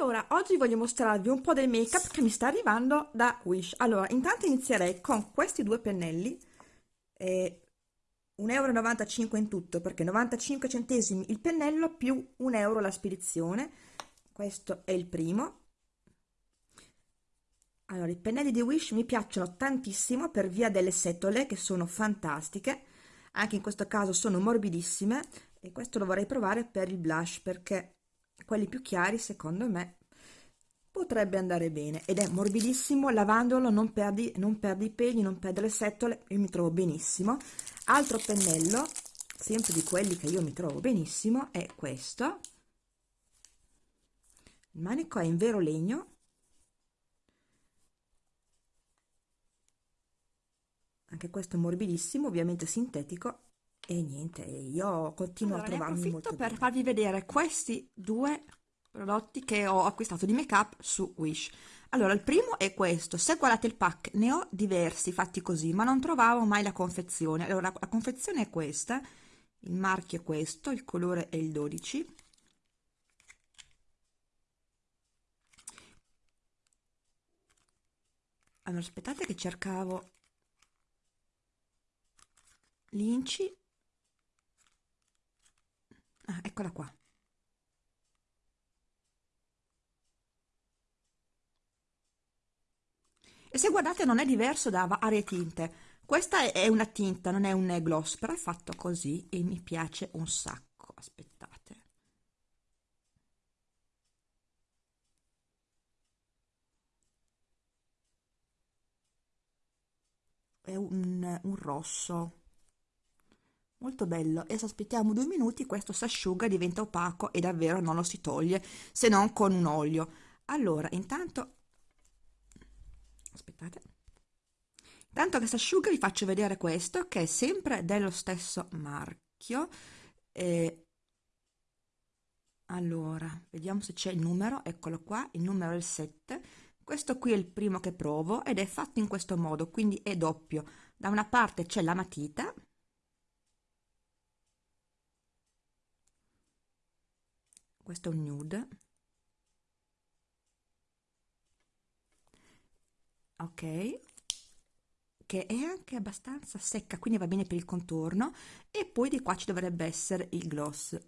Allora, oggi voglio mostrarvi un po' del make-up che mi sta arrivando da Wish. Allora, intanto inizierei con questi due pennelli, eh, 1,95 euro in tutto, perché 95 centesimi il pennello più 1 euro la spedizione. Questo è il primo. Allora, i pennelli di Wish mi piacciono tantissimo per via delle setole che sono fantastiche, anche in questo caso sono morbidissime e questo lo vorrei provare per il blush perché quelli più chiari secondo me potrebbe andare bene. Ed è morbidissimo lavandolo non perdi, non perdi i peli non perde le setole io mi trovo benissimo. Altro pennello sempre di quelli che io mi trovo benissimo è questo. Il manico è in vero legno. Anche questo morbidissimo ovviamente sintetico e niente io continuo allora, a trovarmi molto per bene. farvi vedere questi due prodotti che ho acquistato di make up su Wish. Allora il primo è questo. Se guardate il pack ne ho diversi fatti così ma non trovavo mai la confezione. Allora la confezione è questa il marchio è questo il colore è il 12 allora aspettate che cercavo l'inci ah, eccola qua. E se guardate non è diverso da varie tinte. Questa è una tinta non è un gloss però è fatto così e mi piace un sacco aspettate. È un, un rosso molto bello. E se aspettiamo due minuti questo si asciuga diventa opaco e davvero non lo si toglie se non con un olio. Allora intanto aspettate. Intanto che si asciuga vi faccio vedere questo che è sempre dello stesso marchio. E allora vediamo se c'è il numero. Eccolo qua il numero è il 7 questo qui è il primo che provo ed è fatto in questo modo quindi è doppio. Da una parte c'è la matita questo è un nude. Ok. Che è anche abbastanza secca quindi va bene per il contorno. E poi di qua ci dovrebbe essere il gloss.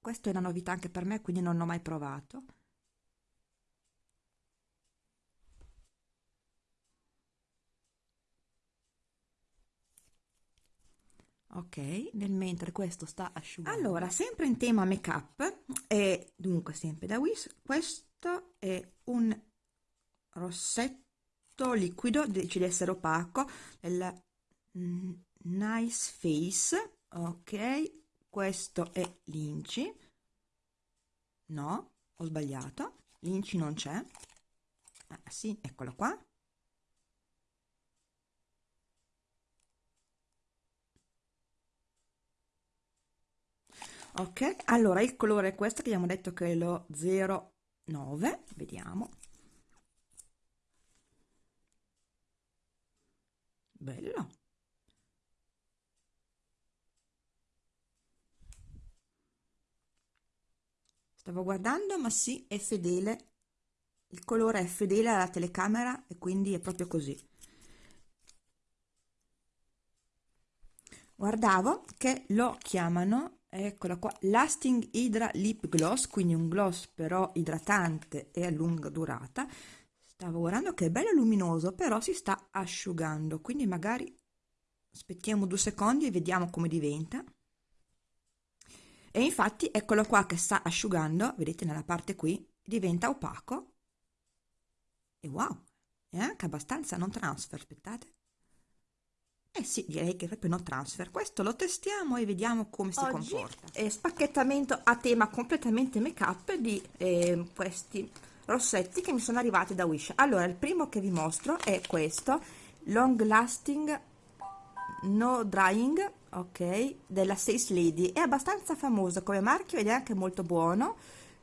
Questo è una novità anche per me quindi non l'ho mai provato ok nel mentre questo sta asciugando. Allora sempre in tema make up e dunque sempre da Wish questo è un rossetto liquido dice di essere opaco della nice face. Ok questo è l'inci. No ho sbagliato. L'inci non c'è. Ah, sì eccolo qua ok allora il colore è questo che abbiamo detto che è lo 09 vediamo. Bello. Stavo guardando ma sì è fedele. Il colore è fedele alla telecamera e quindi è proprio così. Guardavo che lo chiamano eccola qua. Lasting hydra lip gloss quindi un gloss però idratante e a lunga durata. Stavo guardando che è bello luminoso però si sta asciugando quindi magari aspettiamo due secondi e vediamo come diventa. E infatti eccolo qua che sta asciugando vedete nella parte qui diventa opaco. E wow è anche abbastanza non transfer aspettate eh sì, direi che è proprio no transfer. Questo lo testiamo e vediamo come si Oggi comporta. È spacchettamento a tema completamente make up di eh, questi rossetti che mi sono arrivati da Wish. Allora, il primo che vi mostro è questo, Long Lasting No Drying, ok, della Sales Lady. È abbastanza famoso come marchio ed è anche molto buono.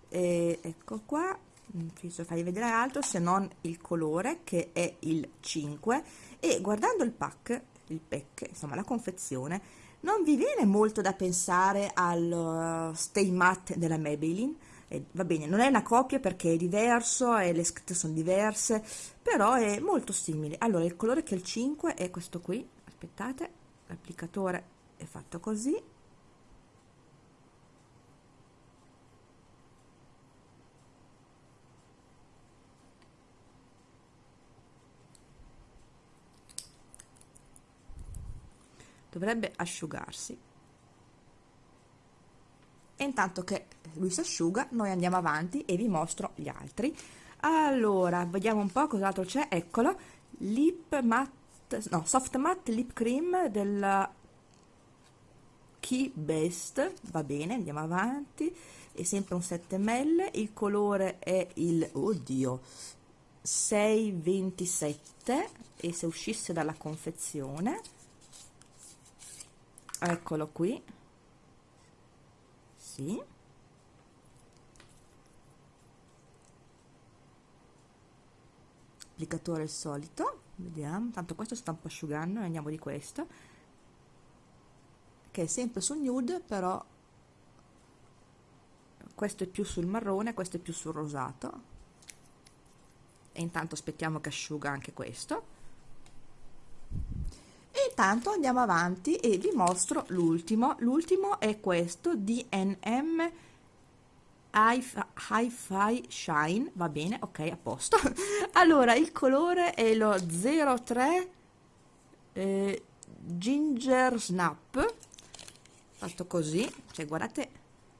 Eh, ecco qua, non penso farvi vedere altro se non il colore che è il 5 e guardando il pack il pack, insomma la confezione, non vi viene molto da pensare al uh, Stay Matte della Maybelline, E, va bene, non è una copia perché è diverso e le scritte sono diverse, però è molto simile. Allora, il colore che è il 5 è questo qui, aspettate, l'applicatore è fatto così, dovrebbe asciugarsi. E intanto che lui si asciuga noi andiamo avanti e vi mostro gli altri. Allora vediamo un po' cos'altro c'è. Eccolo. Lip matte no soft matte lip cream della Key Best. Va bene andiamo avanti. È sempre un 7 ml il colore è il oddio 627 e se uscisse dalla confezione eccolo qui. Sì. Applicatore il solito. Vediamo. Tanto questo sta un po' asciugando andiamo di questo. Che è sempre sul nude però questo è più sul marrone questo è più sul rosato. E intanto aspettiamo che asciuga anche questo intanto andiamo avanti e vi mostro l'ultimo. L'ultimo è questo DNM Hi-Fi Shine. Va bene ok a posto. Allora il colore è lo 03 eh, Ginger Snap. Fatto così. Cioè guardate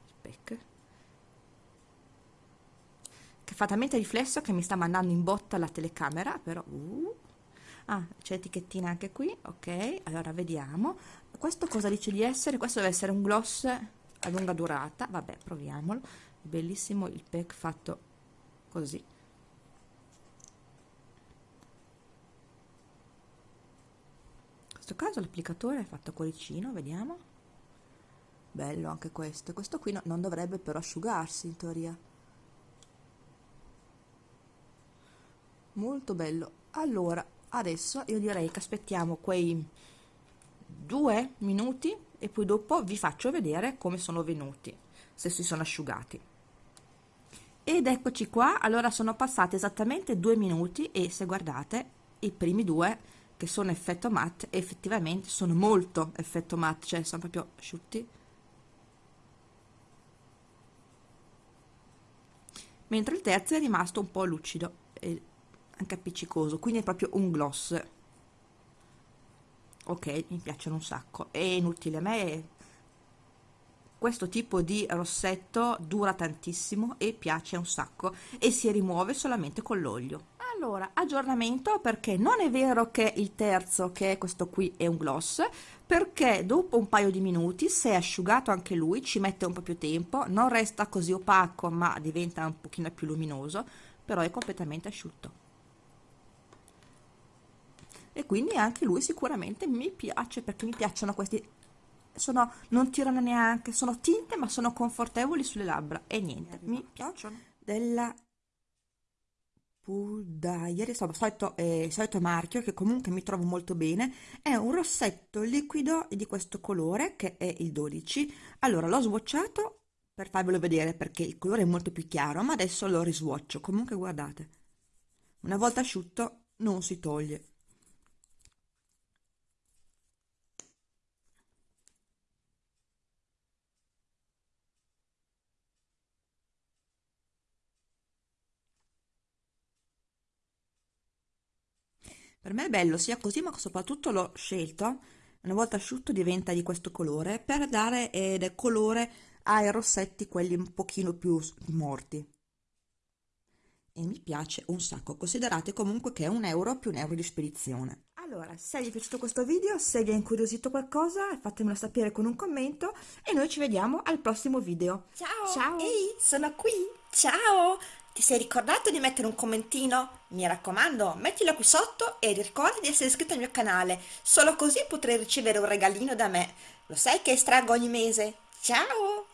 spec. Che fa talmente riflesso che mi sta mandando in botta la telecamera però uh ah c'è etichettina anche qui ok. Allora vediamo. Questo cosa dice di essere? Questo deve essere un gloss a lunga durata. Vabbè proviamolo. Bellissimo il pack fatto così. In questo caso l'applicatore è fatto a cuoricino vediamo. Bello anche questo. Questo qui no, non dovrebbe però asciugarsi in teoria. Molto bello. Allora adesso io direi che aspettiamo quei due minuti e poi dopo vi faccio vedere come sono venuti se si sono asciugati. Ed eccoci qua. Allora sono passati esattamente due minuti e se guardate i primi due che sono effetto matte effettivamente sono molto effetto matte cioè sono proprio asciutti. Mentre il terzo è rimasto un po' lucido anche appiccicoso quindi è proprio un gloss. Ok mi piacciono un sacco. È inutile a me. Questo tipo di rossetto dura tantissimo e piace un sacco e si rimuove solamente con l'olio. Allora aggiornamento perché non è vero che il terzo che è questo qui è un gloss perché dopo un paio di minuti se è asciugato anche lui ci mette un po' più tempo non resta così opaco ma diventa un pochino più luminoso però è completamente asciutto e quindi anche lui sicuramente mi piace perché mi piacciono questi sono, non tirano neanche, sono tinte ma sono confortevoli sulle labbra e niente, mi piacciono della Pull Diary, solito, eh, solito marchio che comunque mi trovo molto bene, è un rossetto liquido di questo colore che è il 12. Allora l'ho swatchato per farvelo vedere perché il colore è molto più chiaro, ma adesso lo riswatcho. Comunque guardate, una volta asciutto non si toglie. Per me è bello sia così, ma soprattutto l'ho scelto, una volta asciutto diventa di questo colore, per dare eh, colore ai rossetti, quelli un pochino più morti. E mi piace un sacco, considerate comunque che è un euro più un euro di spedizione. Allora, se vi è piaciuto questo video, se vi è incuriosito qualcosa, fatemelo sapere con un commento e noi ci vediamo al prossimo video. Ciao! Ciao! Ehi, sono qui! Ciao! Ti sei ricordato di mettere un commentino? Mi raccomando, mettilo qui sotto e ricorda di essere iscritto al mio canale, solo così potrai ricevere un regalino da me. Lo sai che estraggo ogni mese? Ciao!